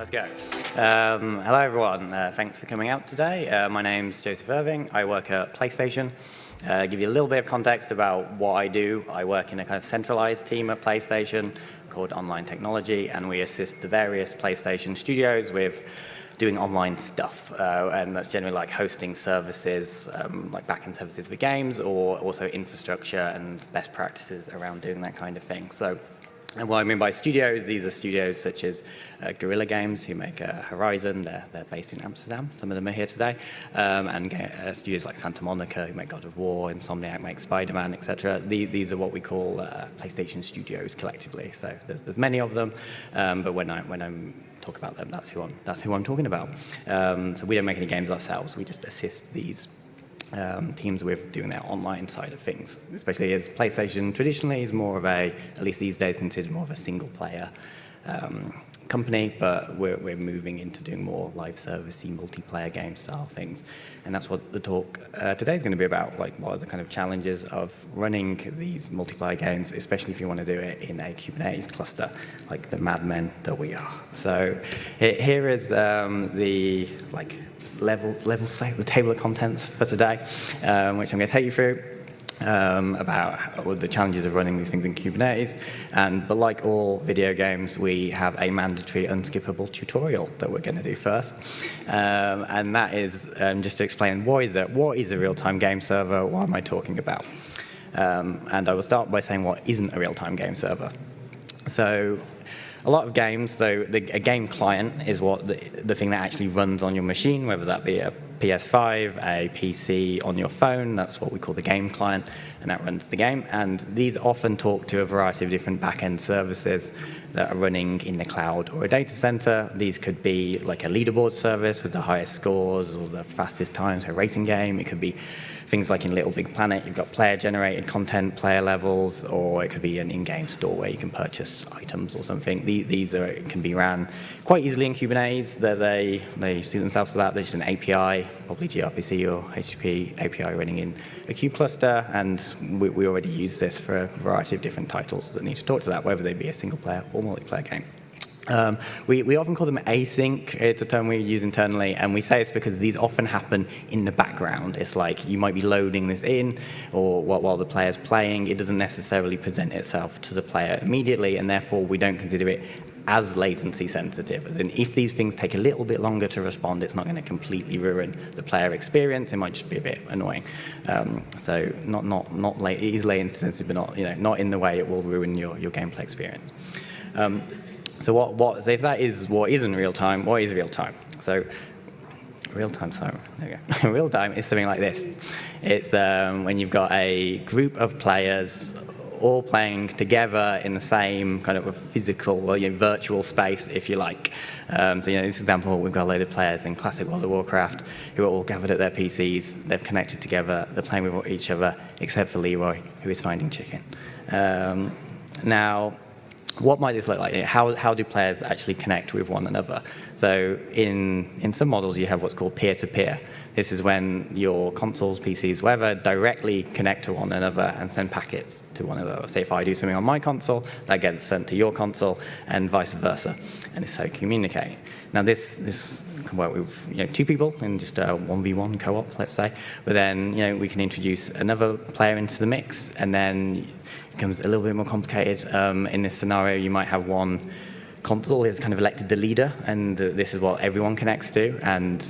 Let's go. Um, hello, everyone. Uh, thanks for coming out today. Uh, my name's Joseph Irving. I work at PlayStation. Uh, give you a little bit of context about what I do. I work in a kind of centralized team at PlayStation called Online Technology, and we assist the various PlayStation studios with doing online stuff, uh, and that's generally like hosting services, um, like backend services for games, or also infrastructure and best practices around doing that kind of thing. So and what I mean by studios, these are studios such as uh, Guerrilla Games, who make uh, Horizon. They're, they're based in Amsterdam. Some of them are here today. Um, and uh, studios like Santa Monica, who make God of War, Insomniac make Spider-Man, etc. The, these are what we call uh, PlayStation studios collectively. So there's, there's many of them. Um, but when, I, when I'm talk about them, that's who I'm, that's who I'm talking about. Um, so we don't make any games ourselves. We just assist these um, teams with doing their online side of things, especially as PlayStation traditionally is more of a, at least these days, considered more of a single player um, company, but we're, we're moving into doing more live servicey multiplayer game style things. And that's what the talk uh, today is going to be about, like what are the kind of challenges of running these multiplayer games, especially if you want to do it in a Kubernetes cluster, like the madmen that we are. So here is um, the like level, level the table of contents for today, um, which I'm going to take you through. Um, about the challenges of running these things in Kubernetes. And, but like all video games, we have a mandatory unskippable tutorial that we're going to do first. Um, and that is um, just to explain what is it? What is a real-time game server? What am I talking about? Um, and I will start by saying what isn't a real-time game server. So a lot of games, though, the, a game client is what the, the thing that actually runs on your machine, whether that be a PS5, a PC on your phone, that's what we call the game client, and that runs the game. And these often talk to a variety of different back-end services that are running in the cloud or a data center. These could be like a leaderboard service with the highest scores or the fastest times, a racing game. It could be things like in Little Big Planet, you've got player-generated content, player levels, or it could be an in-game store where you can purchase items or something. These are, can be ran quite easily in Kubernetes. They're, they they suit themselves to that. There's just an API, probably gRPC or HTTP API running in a kube cluster, and we, we already use this for a variety of different titles that need to talk to that, whether they be a single-player or multiplayer game. Um, we, we often call them async. It's a term we use internally, and we say it's because these often happen in the background. It's like you might be loading this in, or while the player's playing, it doesn't necessarily present itself to the player immediately, and therefore we don't consider it as latency sensitive. As in, if these things take a little bit longer to respond, it's not going to completely ruin the player experience. It might just be a bit annoying. Um, so not not not late. It is latency sensitive, but not you know not in the way it will ruin your your gameplay experience. Um, so what, what, so if that is what isn't real time, what is real time? So real time, sorry, there we go. real time is something like this. It's um, when you've got a group of players all playing together in the same kind of physical or you know, virtual space, if you like. Um, so, you know, this example, we've got a load of players in classic World of Warcraft who are all gathered at their PCs, they've connected together, they're playing with each other, except for Leroy, who is finding chicken. Um, now, what might this look like? How, how do players actually connect with one another? So in, in some models, you have what's called peer-to-peer. -peer. This is when your consoles, PCs, whatever, directly connect to one another and send packets to one another. Say if I do something on my console, that gets sent to your console and vice versa. And it's how you communicate. Now this, this can work with you know, two people in just a 1v1 co-op, let's say. But then you know, we can introduce another player into the mix and then becomes a little bit more complicated. Um, in this scenario, you might have one console has kind of elected the leader, and this is what everyone connects to, and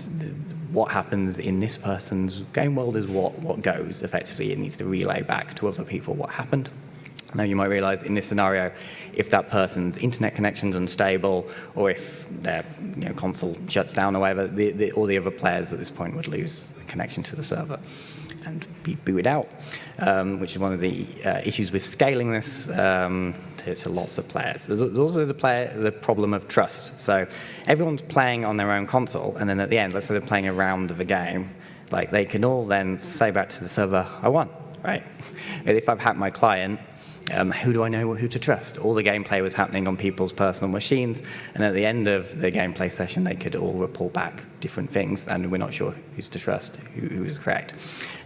what happens in this person's game world is what, what goes, effectively. It needs to relay back to other people what happened. Now you might realize in this scenario, if that person's internet connection is unstable, or if their you know, console shuts down or whatever, the, the, all the other players at this point would lose connection to the server and be booted out, um, which is one of the uh, issues with scaling this um, to, to, lots of players. There's, also the, player, the problem of trust. So everyone's playing on their own console, and then at the end, let's say they're playing a round of a game, like they can all then say back to the server, I won, right? if I've hacked my client, Um, who do I know who to trust? All the gameplay was happening on people's personal machines, and at the end of the gameplay session, they could all report back different things, and we're not sure who's to trust, who, who is correct.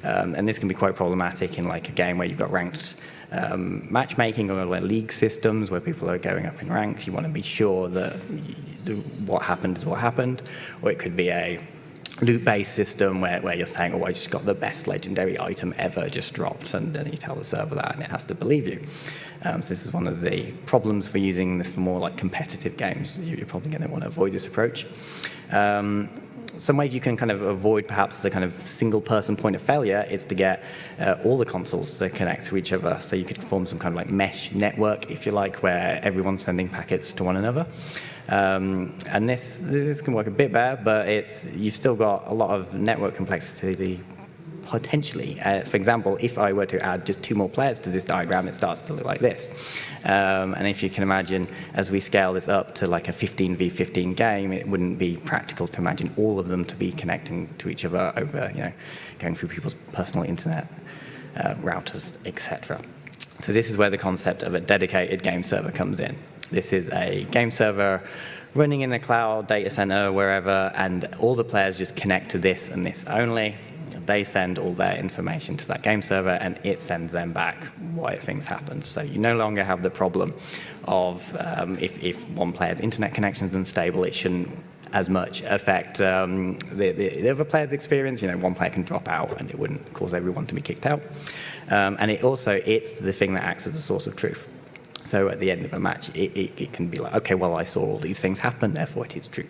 Um, and this can be quite problematic in like a game where you've got ranked um, matchmaking or where league systems where people are going up in ranks. You want to be sure that what happened is what happened, or it could be a loot-based system where, where you're saying, oh, I just got the best legendary item ever just dropped, and then you tell the server that, and it has to believe you. Um, so this is one of the problems for using this for more like competitive games. You're probably going to want to avoid this approach. Um, some ways you can kind of avoid perhaps the kind of single person point of failure is to get uh, all the consoles to connect to each other. So you could form some kind of like mesh network, if you like, where everyone's sending packets to one another. Um, and this, this can work a bit better, but it's, you've still got a lot of network complexity potentially. Uh, for example, if I were to add just two more players to this diagram, it starts to look like this. Um, and if you can imagine, as we scale this up to like a 15v15 game, it wouldn't be practical to imagine all of them to be connecting to each other over, you know, going through people's personal internet uh, routers, etc. So this is where the concept of a dedicated game server comes in. This is a game server running in a cloud data center, wherever, and all the players just connect to this and this only. They send all their information to that game server, and it sends them back why things happened. So you no longer have the problem of um, if, if one player's internet connection is unstable, it shouldn't as much affect um, the, the, the, other player's experience. You know, one player can drop out and it wouldn't cause everyone to be kicked out. Um, and it also, it's the thing that acts as a source of truth. So at the end of a match, it, it, it, can be like, okay, well, I saw all these things happen, therefore it is true.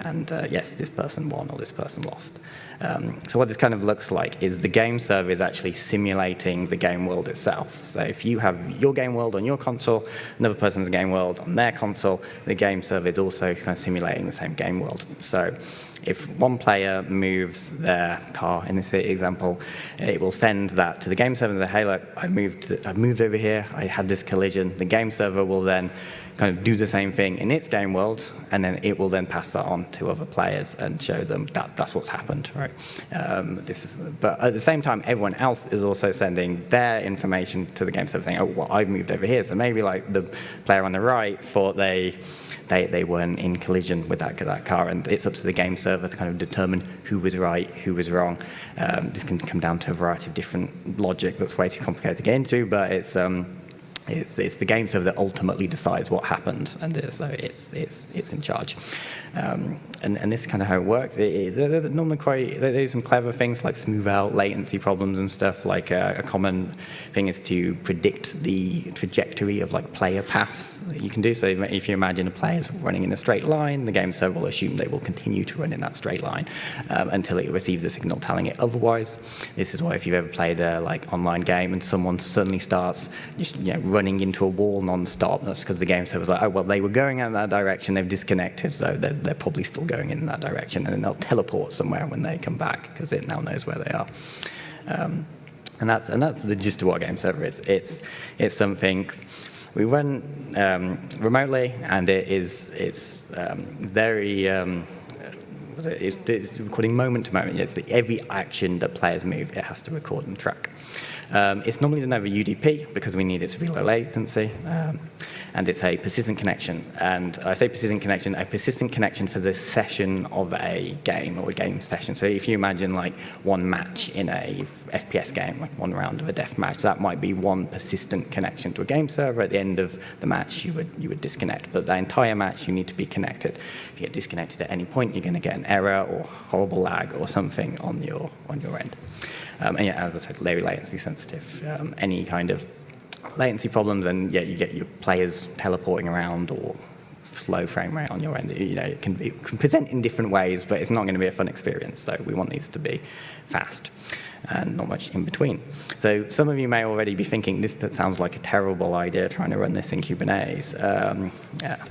And uh, yes, this person won or this person lost. Um, so what this kind of looks like is the game server is actually simulating the game world itself. So if you have your game world on your console, another person's game world on their console, the game server is also kind of simulating the same game world. So if one player moves their car, in this example, it will send that to the game server and say, hey, look, I moved, I moved over here, I had this collision. The game server will then kind of do the same thing in its game world, and then it will then pass that on to other players and show them that that's what's happened, right? Um, this is, but at the same time, everyone else is also sending their information to the game server saying, oh, well, I've moved over here. So maybe like the player on the right thought they, they, they weren't in collision with that, that car, and it's up to the game server to kind of determine who was right, who was wrong. Um, this can come down to a variety of different logic that's way too complicated to get into, but it's, um, it's, it's, the game server that ultimately decides what happens, and so it's it's it's in charge. Um, and, and this is kind of how it works. It, it, they're, normally quite there's some clever things like smooth out latency problems and stuff. Like uh, a common thing is to predict the trajectory of like player paths that you can do. So if you imagine a player is running in a straight line, the game server will assume they will continue to run in that straight line um, until it receives a signal telling it otherwise. This is why if you've ever played a like online game and someone suddenly starts you know, running into a wall non-stop. Because the game server server's like, oh, well, they were going in that direction, they've disconnected, so they're, they're probably still going in that direction, and they'll teleport somewhere when they come back, because it now knows where they are. Um, and that's, and that's the gist of what game server is. It's, it's something we run um, remotely, and it is, it's um, very, um, it's, it's, recording moment to moment. It's the, every action that players move, it has to record and track. Um, it's normally done over UDP because we need it to be low latency. Um, and it's a persistent connection. And I say persistent connection, a persistent connection for the session of a game or a game session. So if you imagine like one match in a FPS game, like one round of a death match, that might be one persistent connection to a game server. At the end of the match, you would, you would disconnect. But the entire match, you need to be connected. If you get disconnected at any point, you're going to get an error or horrible lag or something on your, on your end. Um, and yeah, as I said, very latency sensitive. Um, any kind of latency problems, and yeah, you get your players teleporting around or slow frame rate on your end. You know, it can, it can present in different ways, but it's not going to be a fun experience. So we want these to be fast and not much in between. So some of you may already be thinking, this sounds like a terrible idea trying to run this in Kubernetes. Um, yeah.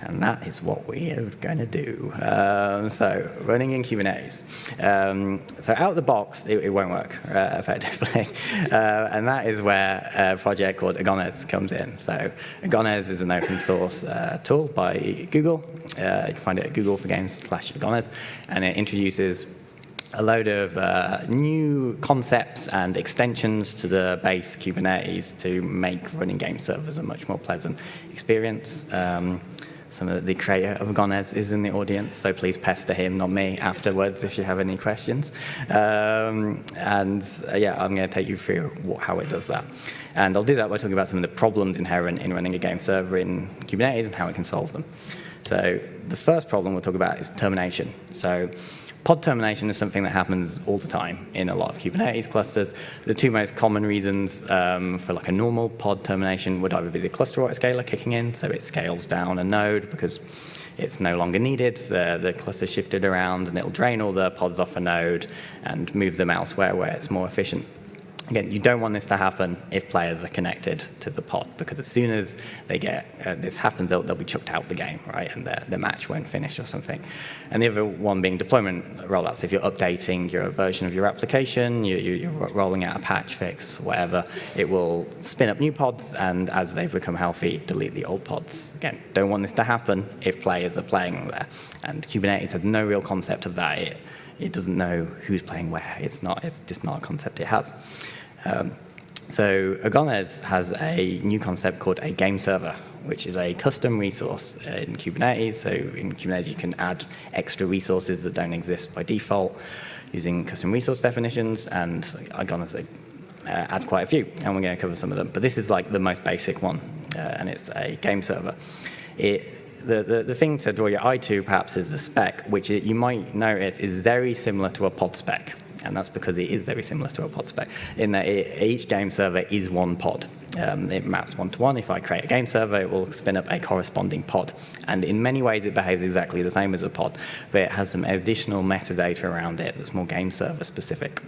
And that is what we are going to do. Um, so running in Kubernetes. Um, so out of the box, it, it won't work uh, effectively. Uh, and that is where a project called Agones comes in. So Agones is an open source uh, tool by Google. Uh, you can find it at Google for Games slash Agones. And it introduces a load of uh, new concepts and extensions to the base Kubernetes to make running game servers a much more pleasant experience. Um, some of the creator of Agones is in the audience, so please pester him, not me, afterwards if you have any questions. Um, and uh, yeah, I'm going to take you through what, how it does that. And I'll do that by talking about some of the problems inherent in running a game server in Kubernetes and how it can solve them. So the first problem we'll talk about is termination. So Pod termination is something that happens all the time in a lot of Kubernetes clusters. The two most common reasons um, for like a normal pod termination would either be the cluster autoscaler kicking in, so it scales down a node because it's no longer needed, the, the cluster shifted around, and it'll drain all the pods off a node and move them elsewhere where it's more efficient. Again, you don't want this to happen if players are connected to the pod, because as soon as they get uh, this happens, they'll, they'll, be chucked out the game, right, and the, the match won't finish or something. And the other one being deployment rollouts. If you're updating your version of your application, you, you, are rolling out a patch fix, whatever, it will spin up new pods, and as they become healthy, delete the old pods. Again, don't want this to happen if players are playing there. And Kubernetes has no real concept of that. It, it doesn't know who's playing where. It's not. It's just not a concept it has. Um, so Agones has a new concept called a game server, which is a custom resource in Kubernetes. So in Kubernetes, you can add extra resources that don't exist by default using custom resource definitions, and Agones uh, adds quite a few, and we're going to cover some of them. But this is like the most basic one, uh, and it's a game server. It, the, the, the, thing to draw your eye to perhaps is the spec, which it, you might notice is very similar to a pod spec and that's because it is very similar to a pod spec in that it, each game server is one pod. Um, it maps one-to-one. If I create a game server, it will spin up a corresponding pod. And in many ways, it behaves exactly the same as a pod, but it has some additional metadata around it that's more game server specific.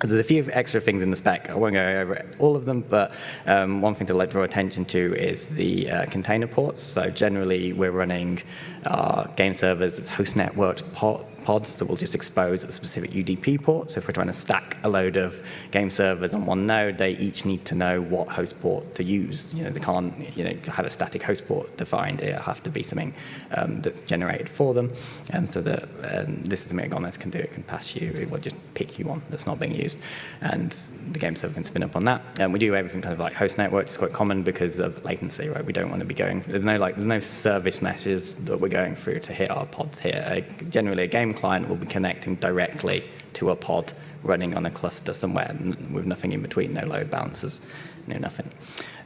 There's a few extra things in the spec. I won't go over all of them, but um, one thing to draw attention to is the uh, container ports. So generally, we're running our game servers as host networked port pods that will just expose a specific UDP port. So if we're trying to stack a load of game servers on one node, they each need to know what host port to use. You know, they can't you know, have a static host port defined. It'll have to be something um, that's generated for them. And so that um, this is something Agones can do. It can pass you, it will just pick you one that's not being used. And the game server can spin up on that. And we do everything kind of like host network. It's quite common because of latency, right? We don't want to be going, there's no like, there's no service meshes that we're going through to hit our pods here. Uh, generally, a game client will be connecting directly to a pod running on a cluster somewhere with nothing in between, no load balancers, no nothing.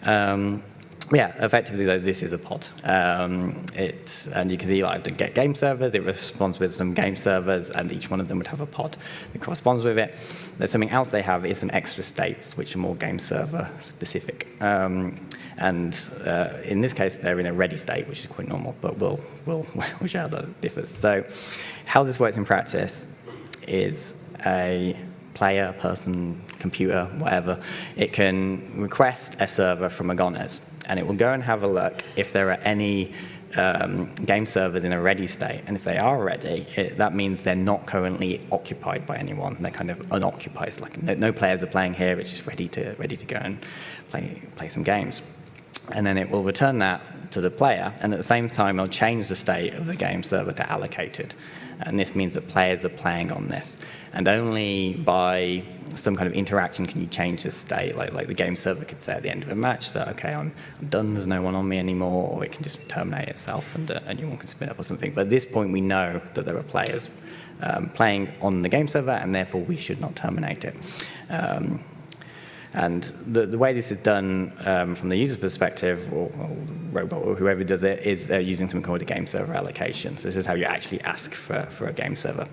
Um, yeah, effectively though, this is a pod. Um, it, and you can see like the get game servers, it responds with some game servers, and each one of them would have a pod that corresponds with it. There's something else they have is some extra states, which are more game server specific. Um, and uh, in this case, they're in a ready state, which is quite normal, but we'll, we'll, we'll show how that differs. So how this works in practice is a player, person, computer, whatever, it can request a server from a Agones and it will go and have a look if there are any um, game servers in a ready state. And if they are ready, it, that means they're not currently occupied by anyone. They're kind of unoccupied. It's like no, no, players are playing here. It's just ready to ready to go and play play some games. And then it will return that to the player. And at the same time, it'll change the state of the game server to allocated. And this means that players are playing on this. And only by some kind of interaction can you change the state. Like, like the game server could say at the end of a match that, okay, I'm, I'm done, there's no one on me anymore, or it can just terminate itself and uh, a new one can spin up or something. But at this point, we know that there are players um, playing on the game server, and therefore we should not terminate it. Um, and the, the way this is done um, from the user's perspective, or, or, robot, or whoever does it, is uh, using something called a game server allocation. So this is how you actually ask for, for a game server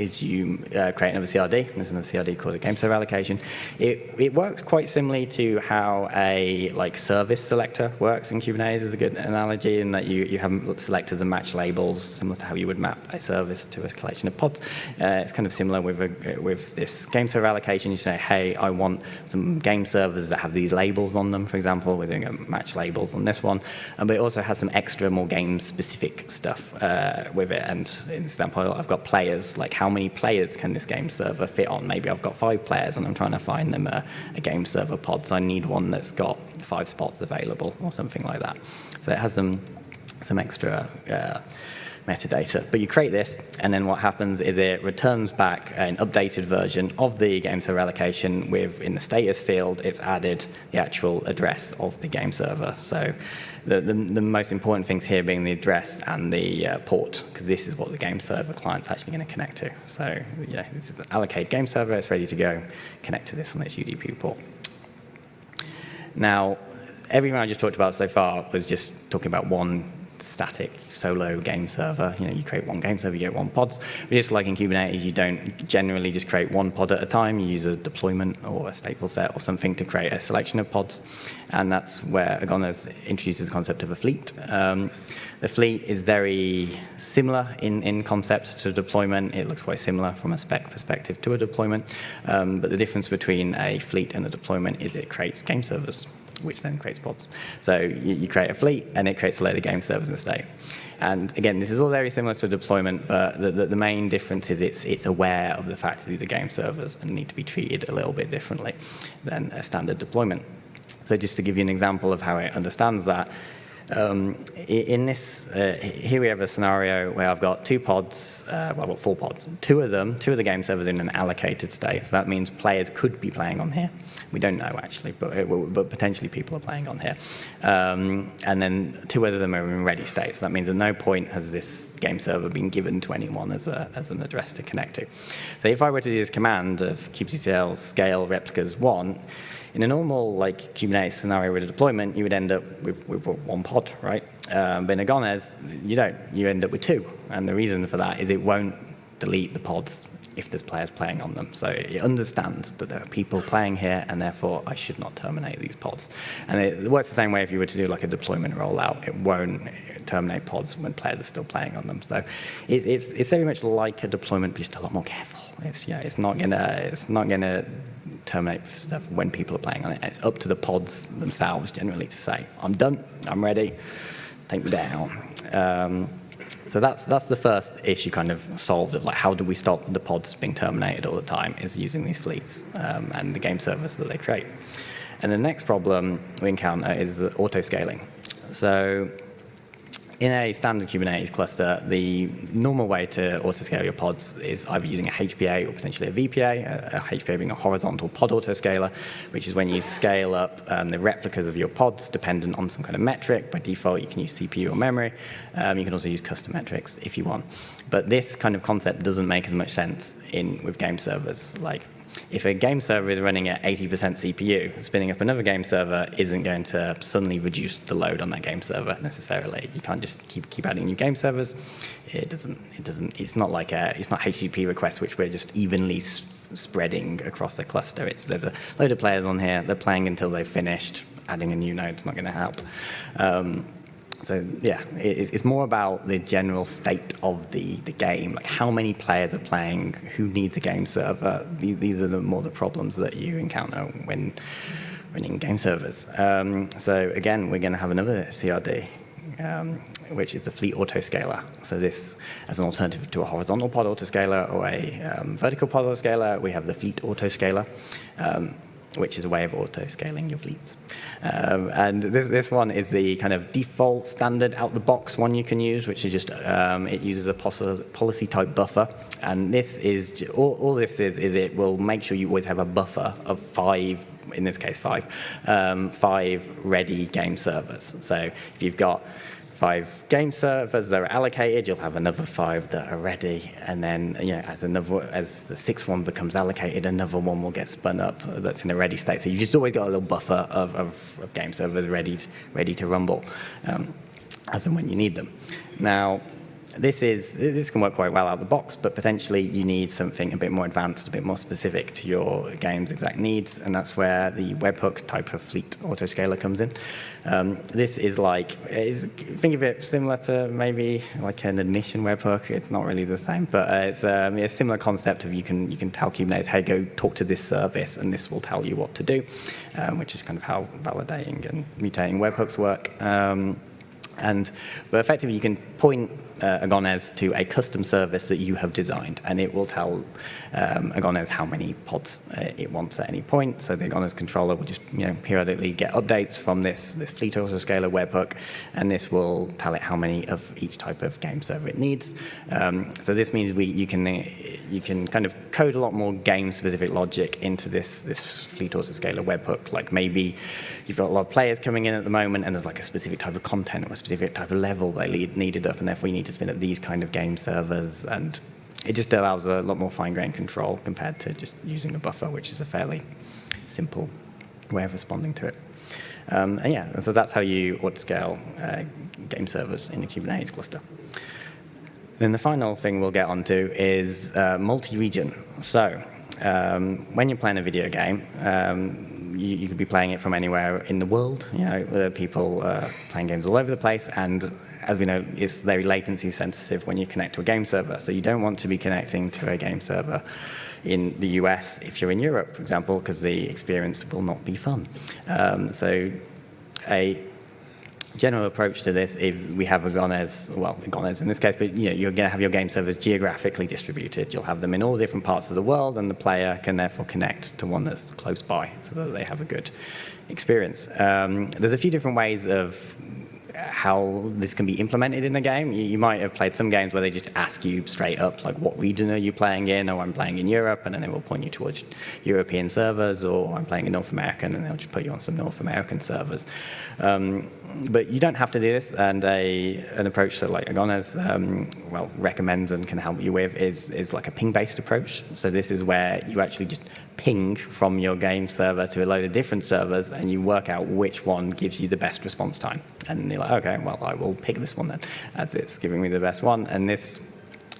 is you uh, create another CRD. There's another CRD called a game server allocation. It, it works quite similarly to how a like service selector works in Kubernetes is a good analogy in that you, you have selectors and match labels similar to how you would map a service to a collection of pods. Uh, it's kind of similar with, a, with this game server allocation. You say, hey, I want some game servers that have these labels on them, for example. We're doing a match labels on this one. Um, but it also has some extra, more game-specific stuff uh, with it. And in example, I've got players like how many players can this game server fit on? Maybe I've got five players and I'm trying to find them a, a game server pod, so I need one that's got five spots available or something like that. So it has some, some extra uh, metadata. But you create this, and then what happens is it returns back an updated version of the game server allocation with, in the status field, it's added the actual address of the game server. So the, the, the most important things here being the address and the uh, port, because this is what the game server client's actually going to connect to. So yeah, this is allocate game server, it's ready to go, connect to this on this UDP port. Now, everything I just talked about so far was just talking about one static solo game server. You know, you create one game server, you get one pods. But just like in Kubernetes, you don't generally just create one pod at a time. You use a deployment or a stateful set or something to create a selection of pods. And that's where Agones introduces the concept of a fleet. Um, the fleet is very similar in, in concept to deployment. It looks quite similar from a spec perspective to a deployment. Um, but the difference between a fleet and a deployment is it creates game servers which then creates pods. So you, you, create a fleet, and it creates a load of game servers in the state. And again, this is all very similar to deployment, but the, the, the, main difference is it's, it's aware of the fact that these are game servers and need to be treated a little bit differently than a standard deployment. So just to give you an example of how it understands that, um, in this, uh, here we have a scenario where I've got two pods, uh, well, four pods. Two of them, two of the game servers in an allocated state. So that means players could be playing on here. We don't know actually, but, but potentially people are playing on here. Um, and then two of them are in ready state. So that means at no point has this game server been given to anyone as, a, as an address to connect to. So if I were to do this command of kubectl scale replicas one, in a normal like Kubernetes scenario with a deployment, you would end up with, with one pod, right? Um, but in Agones, you don't. You end up with two. And the reason for that is it won't delete the pods if there's players playing on them. So it understands that there are people playing here, and therefore I should not terminate these pods. And it works the same way if you were to do like a deployment rollout. It won't terminate pods when players are still playing on them. So it's, it's, it's very much like a deployment, but just a lot more careful. It's, yeah, it's not gonna, it's not gonna terminate stuff when people are playing on it. It's up to the pods themselves generally to say, I'm done, I'm ready, take me down. Um, so that's that's the first issue kind of solved of like how do we stop the pods being terminated all the time is using these fleets um, and the game servers that they create. And the next problem we encounter is auto scaling. So in a standard Kubernetes cluster, the normal way to autoscale your pods is either using a HPA or potentially a VPA, a HPA being a horizontal pod autoscaler, which is when you scale up um, the replicas of your pods dependent on some kind of metric. By default, you can use CPU or memory. Um, you can also use custom metrics if you want. But this kind of concept doesn't make as much sense in with game servers. Like if a game server is running at 80% CPU, spinning up another game server isn't going to suddenly reduce the load on that game server necessarily. You can't just keep keep adding new game servers. It doesn't. It doesn't. It's not like a. It's not HTTP requests which we're just evenly spreading across a cluster. It's there's a load of players on here. They're playing until they've finished. Adding a new node is not going to help. Um, so yeah, it's more about the general state of the, the game, like how many players are playing, who needs a game server. These, these are the more the problems that you encounter when running game servers. Um, so again, we're going to have another CRD, um, which is the fleet autoscaler. So this, as an alternative to a horizontal pod autoscaler or a um, vertical pod autoscaler, we have the fleet autoscaler. Which is a way of auto-scaling your fleets. Um, and this, this one is the kind of default standard out-the-box one you can use, which is just, um, it uses a policy type buffer. And this is, all, all, this is, is it will make sure you always have a buffer of five, in this case five, um, five ready game servers. So if you've got five game servers that are allocated, you'll have another five that are ready, and then you know, as another as the sixth one becomes allocated, another one will get spun up that's in a ready state. So you've just always got a little buffer of, of, of game servers ready to, ready to rumble um, as and when you need them. Now, this is this can work quite well out of the box, but potentially you need something a bit more advanced, a bit more specific to your game's exact needs, and that's where the webhook type of fleet autoscaler comes in. Um, this is like, is, think of it similar to maybe like an admission webhook. It's not really the same, but uh, it's um, a similar concept of you can you can tell Kubernetes, hey, go talk to this service, and this will tell you what to do, um, which is kind of how validating and mutating webhooks work. Um, and but effectively, you can point uh, Agones to a custom service that you have designed, and it will tell um, Agones how many pods uh, it wants at any point. So the Agones controller will just you know periodically get updates from this this fleet autoscaler webhook, and this will tell it how many of each type of game server it needs. Um, so this means we you can you can kind of code a lot more game-specific logic into this this fleet autoscaler webhook. Like maybe you've got a lot of players coming in at the moment, and there's like a specific type of content or a specific type of level they needed up, and therefore you need to spin up these kind of game servers and it just allows a lot more fine-grained control compared to just using a buffer, which is a fairly simple way of responding to it. Um, and yeah, and so that's how you autoscale uh, game servers in a Kubernetes cluster. Then the final thing we'll get onto is uh, multi-region. So um, when you're playing a video game, um, you, you, could be playing it from anywhere in the world. You know, there are people uh, playing games all over the place, and as we know, it's very latency sensitive when you connect to a game server. So you don't want to be connecting to a game server in the US if you're in Europe, for example, because the experience will not be fun. Um, so a general approach to this is we have a Agones, well, Agones in this case, but you know, you're going to have your game servers geographically distributed. You'll have them in all different parts of the world, and the player can therefore connect to one that's close by so that they have a good experience. Um, there's a few different ways of how this can be implemented in a game. You, you, might have played some games where they just ask you straight up, like, what region are you playing in? Or I'm playing in Europe, and then they will point you towards European servers, or I'm playing in North America, and they'll just put you on some North American servers. Um, but you don't have to do this, and a, an approach that like Agones um, well recommends and can help you with is, is like a ping-based approach. So this is where you actually just ping from your game server to a load of different servers, and you work out which one gives you the best response time. And you're like, okay, well, I will pick this one then, as it's giving me the best one. And this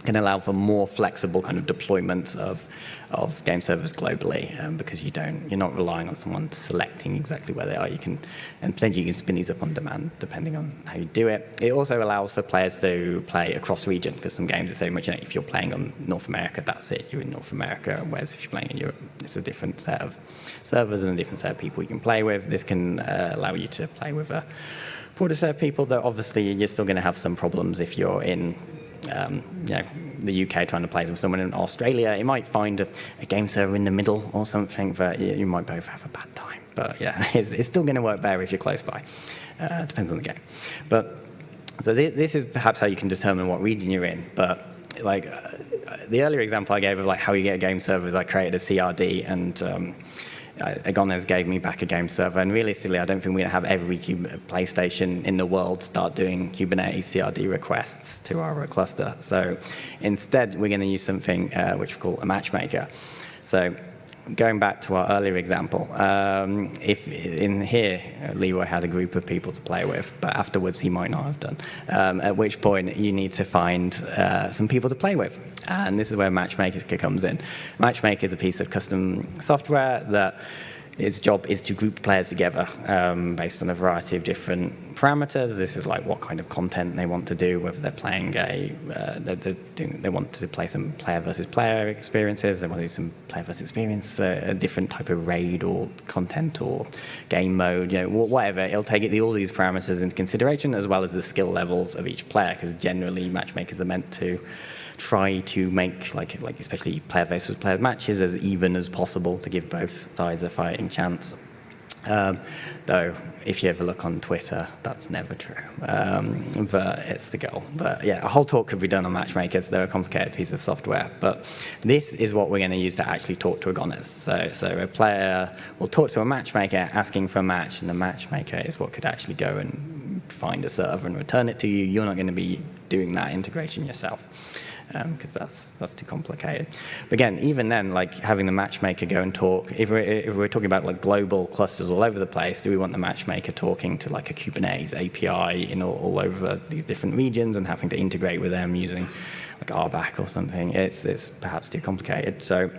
can allow for more flexible kind of deployments of, of game servers globally um, because you don't, you're not relying on someone selecting exactly where they are. You can, and potentially you can spin these up on demand depending on how you do it. It also allows for players to play across region because some games are so much, you know, if you're playing on North America, that's it, you're in North America. Whereas if you're playing in Europe, it's a different set of servers and a different set of people you can play with. This can uh, allow you to play with a broader set of people, though obviously you're still going to have some problems if you're in um, you know, the UK trying to play with someone in Australia, you might find a, a game server in the middle or something, but you, you might both have a bad time. But yeah, it's, it's still going to work better if you're close by. Uh, depends on the game. But so th this is perhaps how you can determine what region you're in. But like uh, the earlier example I gave of like how you get a game server is I created a CRD and um, Uh, Agones gave me back a game server, and realistically, I don't think we're going to have every uh, PlayStation in the world start doing Kubernetes CRD requests to our uh, cluster. So instead, we're going to use something uh, which we call a matchmaker. So going back to our earlier example, um, if in here, Leroy had a group of people to play with, but afterwards he might not have done, um, at which point you need to find uh, some people to play with. And this is where Matchmaker comes in. Matchmaker is a piece of custom software that its job is to group players together um, based on a variety of different parameters. This is like what kind of content they want to do, whether they're playing a, uh, they're, they're doing, they want to play some player versus player experiences, they want to do some player versus experience, uh, a different type of raid or content or game mode, you know, whatever. It'll take all these parameters into consideration as well as the skill levels of each player, because generally matchmakers are meant to try to make, like, like especially player versus player matches, as even as possible to give both sides a fighting chance. Um, though, if you ever look on Twitter, that's never true. Um, but it's the goal. But yeah, a whole talk could be done on matchmakers. They're a complicated piece of software. But this is what we're going to use to actually talk to Agones. So, so a player will talk to a matchmaker asking for a match, and the matchmaker is what could actually go and find a server and return it to you. You're not going to be doing that integration yourself because um, that's that's too complicated. But again, even then, like having the matchmaker go and talk, if we're, if we're talking about like global clusters all over the place, do we want the matchmaker talking to like a Kubernetes API in all, all over these different regions and having to integrate with them using like RBAC or something? It's, it's perhaps too complicated. So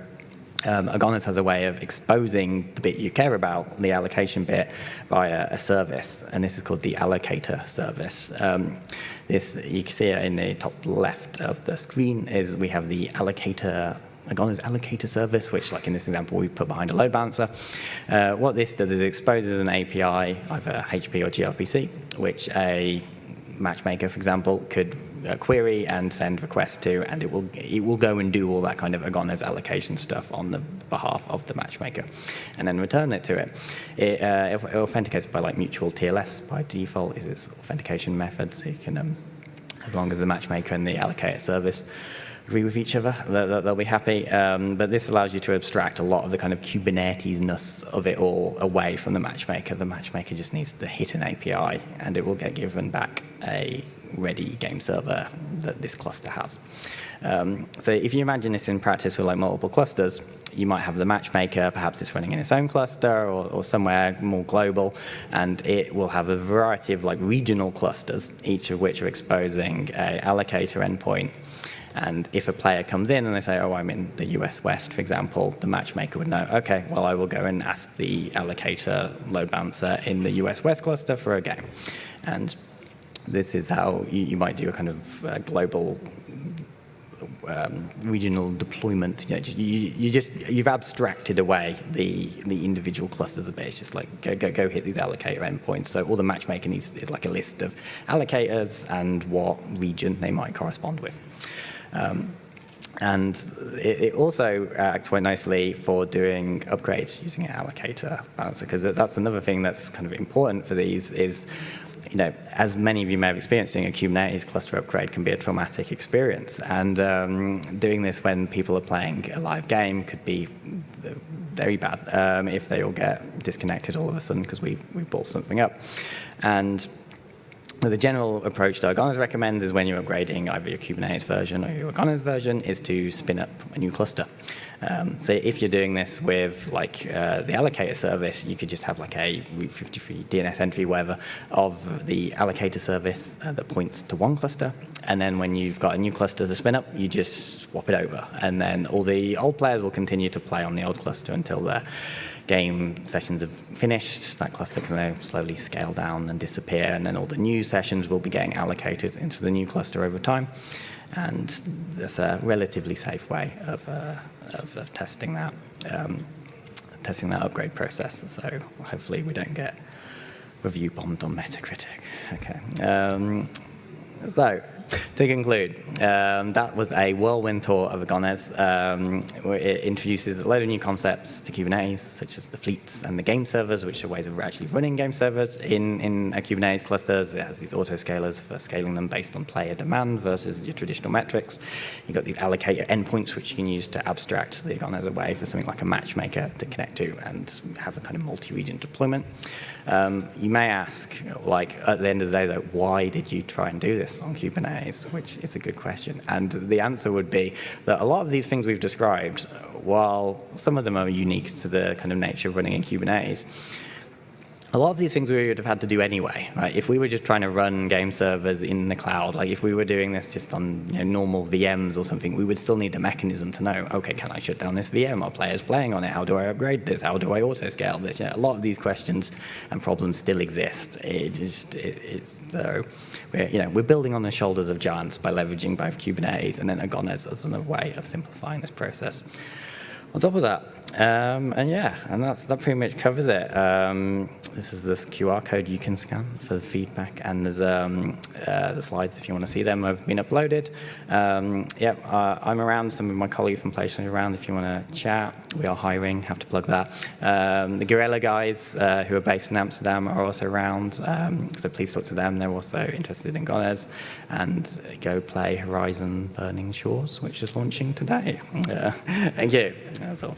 um, Agones has a way of exposing the bit you care about, the allocation bit, via a service, and this is called the allocator service. Um, this, you can see it in the top left of the screen, is we have the allocator Agones allocator service, which like in this example we put behind a load balancer. Uh, what this does is exposes an API, either HP or gRPC, which a matchmaker, for example, could query and send requests to, and it will it will go and do all that kind of Agones allocation stuff on the behalf of the matchmaker, and then return it to it. It, uh, it authenticates by like mutual TLS by default is its authentication method, so you can, um, as long as the matchmaker and the allocator service agree with each other, they'll, be happy. Um, but this allows you to abstract a lot of the kind of Kubernetes-ness of it all away from the matchmaker. The matchmaker just needs to hit an API, and it will get given back a ready game server that this cluster has. Um, so if you imagine this in practice with like multiple clusters, you might have the matchmaker, perhaps it's running in its own cluster or, or, somewhere more global, and it will have a variety of like regional clusters, each of which are exposing a allocator endpoint and if a player comes in and they say, oh, I'm in the US West, for example, the matchmaker would know, OK, well, I will go and ask the allocator load balancer in the US West cluster for a game. And this is how you, you might do a kind of uh, global um, regional deployment. You, know, you, you, just you've abstracted away the the individual clusters of bits. Just like go go go hit these allocator endpoints. So all the matchmaking needs is like a list of allocators and what region they might correspond with. Um, and it, it, also acts quite nicely for doing upgrades using an allocator balancer, because that's another thing that's kind of important for these is, you know, as many of you may have experienced, doing a Kubernetes cluster upgrade can be a traumatic experience. And um, doing this when people are playing a live game could be very bad um, if they all get disconnected all of a sudden because we've, we've bought something up. And the general approach that Agones recommends is when you're upgrading either your Kubernetes version or your Agones version is to spin up a new cluster. Um, so if you're doing this with like uh, the allocator service, you could just have like a Route 53 DNS entry, whatever, of the allocator service uh, that points to one cluster. And then when you've got a new cluster to spin up, you just swap it over. And then all the old players will continue to play on the old cluster until they're game sessions have finished, that cluster can now slowly scale down and disappear, and then all the new sessions will be getting allocated into the new cluster over time. And that's a relatively safe way of, uh, of, of, testing that, um, testing that upgrade process. So hopefully we don't get review bombed on Metacritic. Okay. Um, so, to conclude, um, that was a whirlwind tour of Agones. Um, it introduces a load of new concepts to Kubernetes, such as the fleets and the game servers, which are ways of actually running game servers in, in Kubernetes clusters. It has these autoscalers for scaling them based on player demand versus your traditional metrics. You've got these allocator endpoints, which you can use to abstract the Agones away for something like a matchmaker to connect to and have a kind of multi-region deployment. Um, you may ask, like, at the end of the day, though, why did you try and do this? On Kubernetes, which is a good question. And the answer would be that a lot of these things we've described, while some of them are unique to the kind of nature of running in Kubernetes, a lot of these things we would have had to do anyway, right? If we were just trying to run game servers in the cloud, like if we were doing this just on you know, normal VMs or something, we would still need a mechanism to know, okay, can I shut down this VM? Are players playing on it? How do I upgrade this? How do I auto-scale this? a lot of these questions and problems still exist. It just, it, it's, so we're, you know, we're building on the shoulders of giants by leveraging both Kubernetes and then Agones as another way of simplifying this process. On top of that, um, and yeah, and that's, that pretty much covers it. Um, this is this QR code you can scan for the feedback, and there's um, uh, the slides if you want to see them have been uploaded. Um, yeah, uh, I'm around. Some of my colleagues from PlayStation are around if you want to chat. We are hiring. Have to plug that. Um, the Guerrilla guys uh, who are based in Amsterdam are also around, um, so please talk to them. They're also interested in Agones, and go play Horizon Burning Shores, which is launching today. thank you. That's all.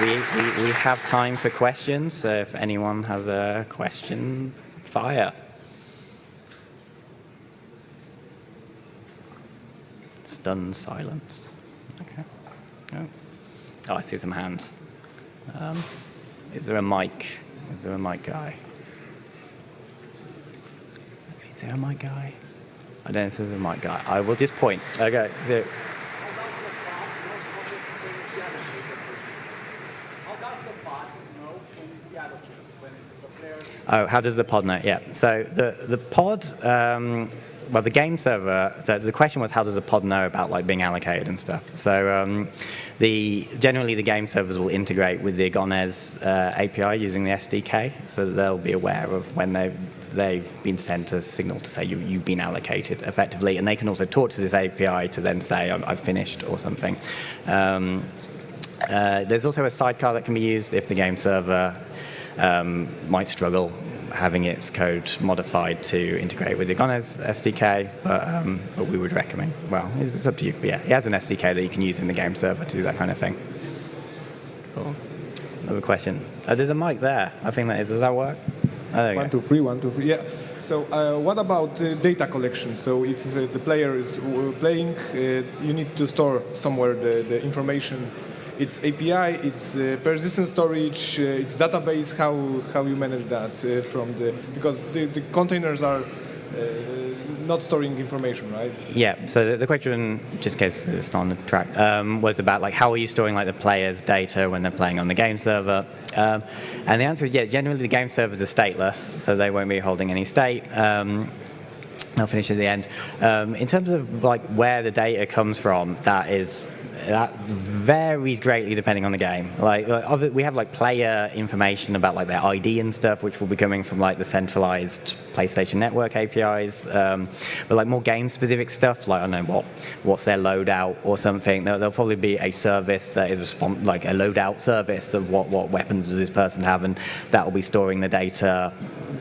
We, we, we have time for questions, so if anyone has a question, fire. Stunned silence. Okay. Oh. oh, I see some hands. Um, is there a mic? Is there a mic guy? Is there guy? I don't if there's a mic guy. I will just point. Okay. There. Oh, how does the pod know? Yeah. So the, the pod um, well, the game server. So the question was, how does a pod know about like being allocated and stuff? So um, the generally the game servers will integrate with the Agones uh, API using the SDK, so they'll be aware of when they've they've been sent a signal to say you, you've been allocated effectively, and they can also talk to this API to then say I've finished or something. Um, uh, there's also a sidecar that can be used if the game server um, might struggle having its code modified to integrate with Agones SDK, but, um, but we would recommend, well, it's, it's, up to you. But yeah, it has an SDK that you can use in the game server to do that kind of thing. Cool. Another question. Uh, there's a mic there. I think that is, does that work? Oh, one, two, three, one, two, three. Yeah. So uh, what about uh, data collection? So if uh, the player is uh, playing, uh, you need to store somewhere the, the information it's API, it's uh, persistent storage, uh, it's database. How how you manage that uh, from the because the, the containers are uh, not storing information, right? Yeah. So the, the question, just in case it's not on the track, um, was about like how are you storing like the players' data when they're playing on the game server? Um, and the answer is yeah. Generally, the game servers are stateless, so they won't be holding any state. Um, I'll finish at the end. Um, in terms of like where the data comes from, that is that varies greatly depending on the game. Like, like, we have like player information about like their ID and stuff, which will be coming from like the centralized PlayStation Network APIs. Um, but like more game-specific stuff, like I don't know what what's their loadout or something. There'll, there'll probably be a service that is like a loadout service of what what weapons does this person have, and that will be storing the data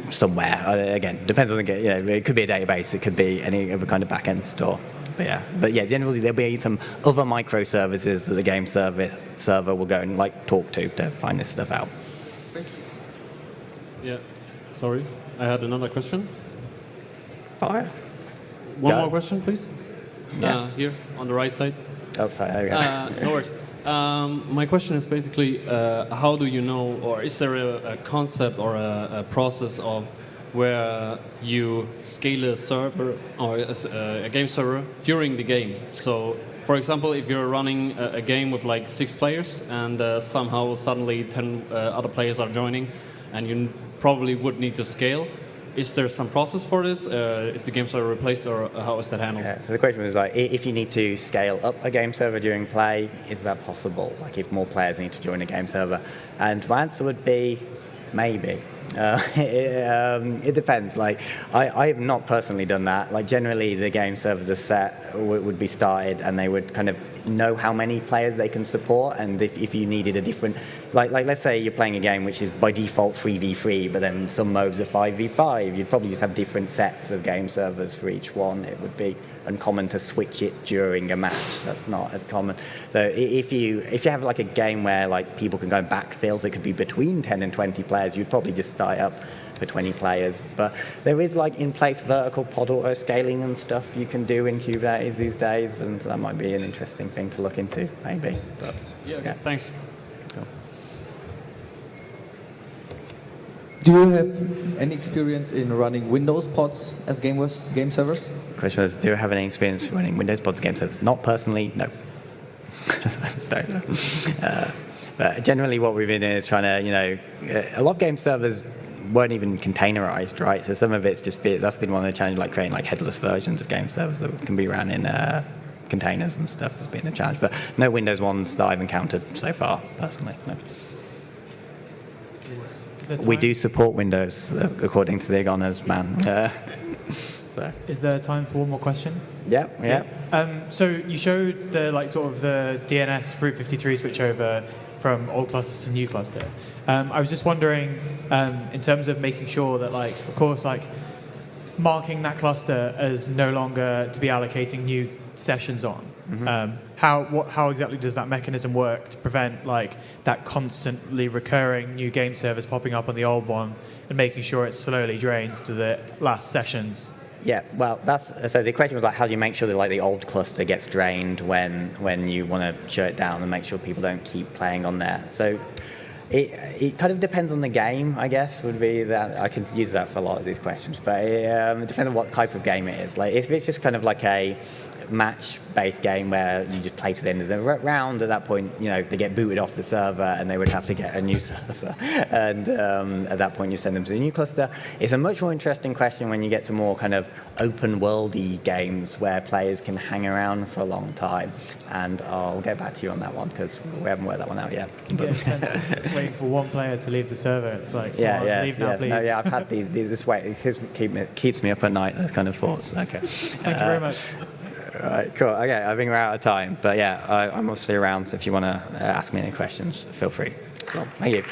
somewhere. Uh, again, depends on the game. You know, it could be a database, it could be any other kind of backend store. But yeah, but yeah, generally there'll be some other microservices that the game server server will go and like talk to to find this stuff out. Thank you. Yeah, sorry, I had another question. Fire. One go. more question, please. Yeah. Uh, here on the right side. Oh, sorry. There we go. Uh, no worries. Um, my question is basically, uh, how do you know, or is there a, a concept or a, a, process of where you scale a server or a, a, game server during the game? So, for example, if you're running a, game with like six players and uh, somehow suddenly 10 uh, other players are joining, and you probably would need to scale, is there some process for this? Uh, is the game server replaced or how is that handled? Yeah, so the question was like, if you need to scale up a game server during play, is that possible? Like if more players need to join a game server? And my answer would be, maybe. Uh, it, um, it, depends. Like, I, I, have not personally done that. Like, generally, the game servers are set would be started, and they would kind of know how many players they can support. And if, if you needed a different, like, like let's say you're playing a game which is by default 3v3, but then some modes are 5v5, you'd probably just have different sets of game servers for each one. It would be uncommon to switch it during a match. That's not as common. So if you if you have like a game where like people can go backfills, it could be between 10 and 20 players. You'd probably just start up for 20 players. But there is like in-place vertical pod auto scaling and stuff you can do in Kubernetes these days, and that might be an interesting thing to look into, maybe. But yeah, okay. yeah. thanks. Do you have any experience in running Windows pods as game, game servers? The question was, do you have any experience running Windows pods game servers? Not personally, no. Don't know. Uh, but generally what we've been doing is trying to, you know, a lot of game servers weren't even containerized, right? So some of it's just been, that's been one of the challenges, like creating like headless versions of game servers that can be run in uh, containers and stuff has been a challenge. But no Windows ones that I've encountered so far, personally. No. We do support Windows, uh, according to the Agones man. Uh, so. Is there time for one more question? Yeah, yeah. yeah. Um, so you showed the like sort of the DNS Route 53 switchover from old cluster to new cluster. Um, I was just wondering, um, in terms of making sure that, like, of course, like marking that cluster as no longer to be allocating new sessions on. Mm -hmm. um, how what, how exactly does that mechanism work to prevent like that constantly recurring new game servers popping up on the old one and making sure it slowly drains to the last sessions? Yeah, well, that's so. The question was like, how do you make sure that like the old cluster gets drained when when you want to shut it down and make sure people don't keep playing on there? So it, it kind of depends on the game, I guess, would be that. I can use that for a lot of these questions, but it, um, it depends on what type of game it is. Like if it's just kind of like a match based game where you just play to the end of the round. At that point, you know, they get booted off the server and they would have to get a new server. And um, at that point, you send them to a new cluster. It's a much more interesting question when you get to more kind of open worldy games where players can hang around for a long time. And I'll get back to you on that one because we haven't worked that one out yet. Waiting for one player to leave the server. It's like, Yeah, on, yeah, leave yeah. now, please. No, yeah, I've had these, these this way. It keeps me, keep me, keeps me up at night. Those kind of thoughts. Okay. Thank you very much. All right, cool. Okay, I think we're out of time. But yeah, I, I'm obviously around. So if you want to uh, ask me any questions, feel free. Cool. Thank you.